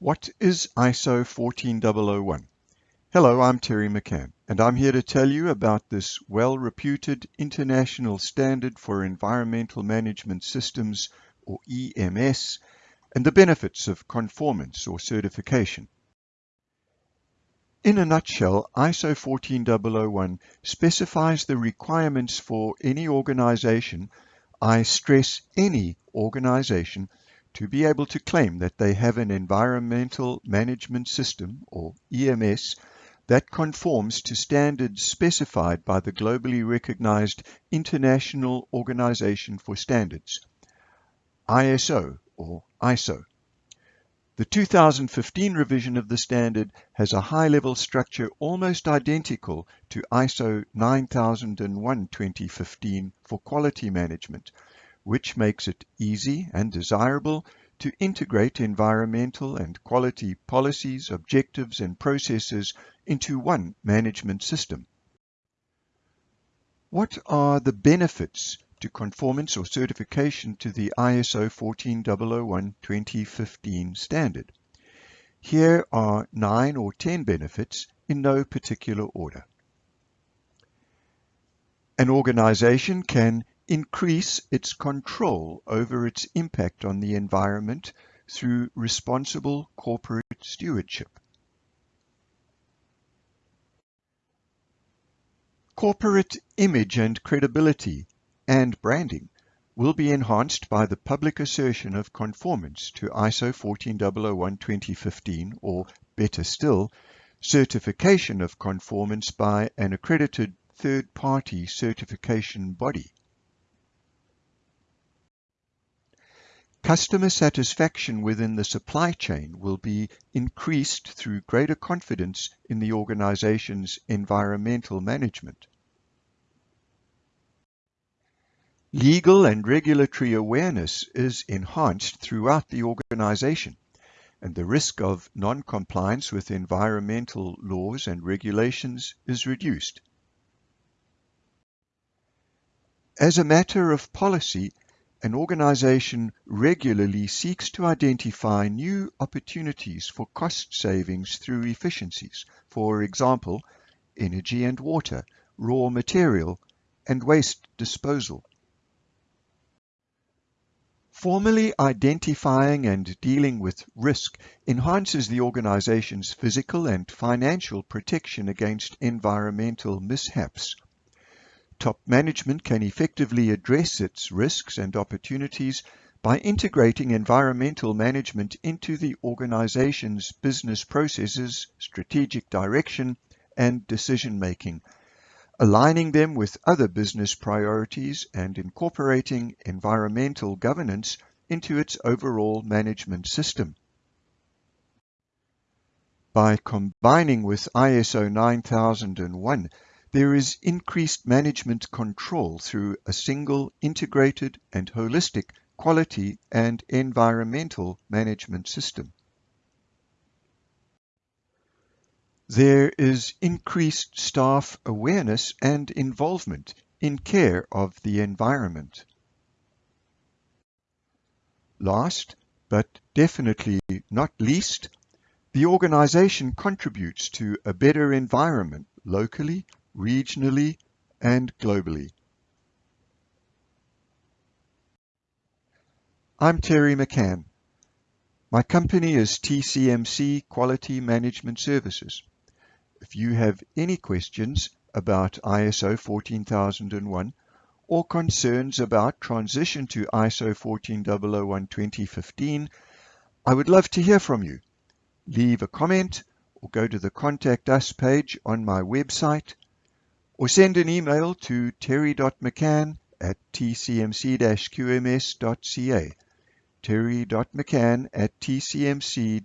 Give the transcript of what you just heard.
What is ISO 14001? Hello, I'm Terry McCann, and I'm here to tell you about this well-reputed international standard for environmental management systems, or EMS, and the benefits of conformance or certification. In a nutshell, ISO 14001 specifies the requirements for any organization, I stress any organization, to be able to claim that they have an environmental management system, or EMS, that conforms to standards specified by the globally recognized International Organization for Standards, ISO or ISO. The 2015 revision of the standard has a high-level structure almost identical to ISO 9001-2015 for quality management, which makes it easy and desirable to integrate environmental and quality policies, objectives and processes into one management system. What are the benefits to conformance or certification to the ISO 14001-2015 standard? Here are nine or ten benefits in no particular order. An organization can increase its control over its impact on the environment through responsible corporate stewardship. Corporate image and credibility and branding will be enhanced by the public assertion of conformance to ISO 14001-2015 or, better still, certification of conformance by an accredited third-party certification body. Customer satisfaction within the supply chain will be increased through greater confidence in the organization's environmental management. Legal and regulatory awareness is enhanced throughout the organization, and the risk of non-compliance with environmental laws and regulations is reduced. As a matter of policy, an organization regularly seeks to identify new opportunities for cost savings through efficiencies, for example, energy and water, raw material, and waste disposal. Formally identifying and dealing with risk enhances the organization's physical and financial protection against environmental mishaps. Top management can effectively address its risks and opportunities by integrating environmental management into the organization's business processes, strategic direction, and decision making, aligning them with other business priorities and incorporating environmental governance into its overall management system. By combining with ISO 9001, there is increased management control through a single integrated and holistic quality and environmental management system. There is increased staff awareness and involvement in care of the environment. Last, but definitely not least, the organization contributes to a better environment locally regionally, and globally. I'm Terry McCann. My company is TCMC Quality Management Services. If you have any questions about ISO 14001 or concerns about transition to ISO 14001-2015, I would love to hear from you. Leave a comment or go to the Contact Us page on my website or send an email to terry.mccann at tcmc-qms.ca terry.mccann at tcmc-qms.ca